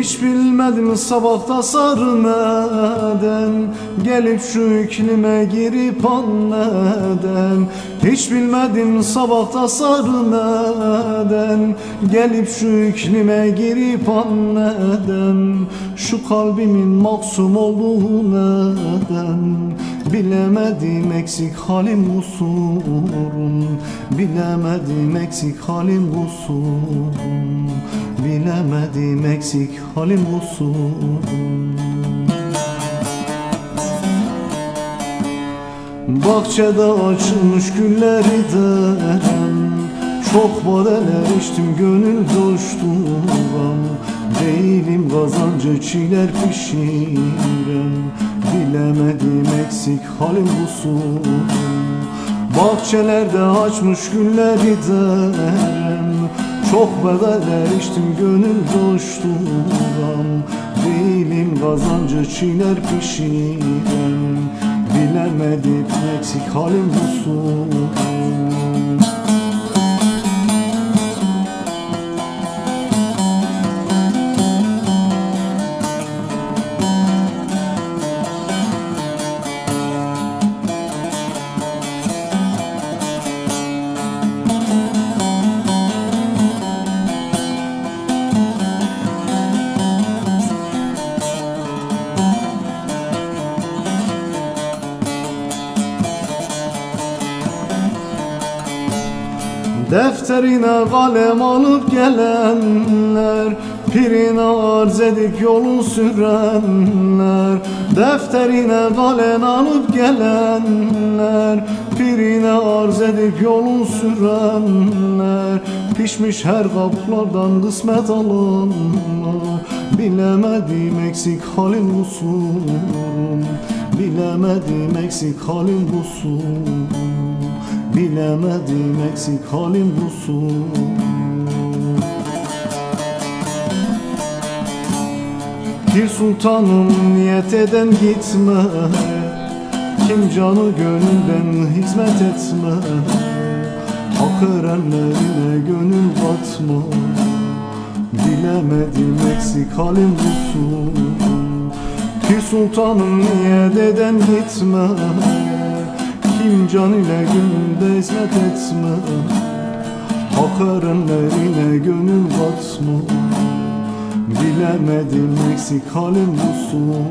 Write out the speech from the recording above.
Hiç bilmedim sabahta sarmeden Gelip şu iklime girip anleden. Hiç bilmedim sabahta sarmeden Gelip şu iklime girip anleden. Şu kalbimin maksum olduğu neden Bilemedim eksik halim kusurum Bilemedim eksik halim kusurum Bilemedim eksik halim kusurum Bahçede açılmış gülleri derim Çok badeler içtim gönül coşturam Değilim kazancı çiğner pişirem eksik halim kusurum Bahçelerde açmış gülleri derim Çok bedeller içtim gönül coşturam Değilim kazancı çiğner pişirem Bilemedim eksik halim kusurum Defterine kalem alıp gelenler Pirine arz edip yolun sürenler. Defterine kalem alıp gelenler Pirine arz edip yolun sürenler. Pişmiş her kaplardan kısmet alınlar. Bilemedim eksik halim kusurum Bilemedim eksik halim kusurum Bilemedim eksik halim kusurum Bir sultanım niyet eden gitme. Kim canı gönülden hizmet etme. Hak erenlerine gönül katma Bilemedim eksik halim kusurum Bir sultanım niyet eden gitme Kim can ile gönülde hizmet etme. Hak erenlerine gönül katma Bilemedim eksik halim kusurum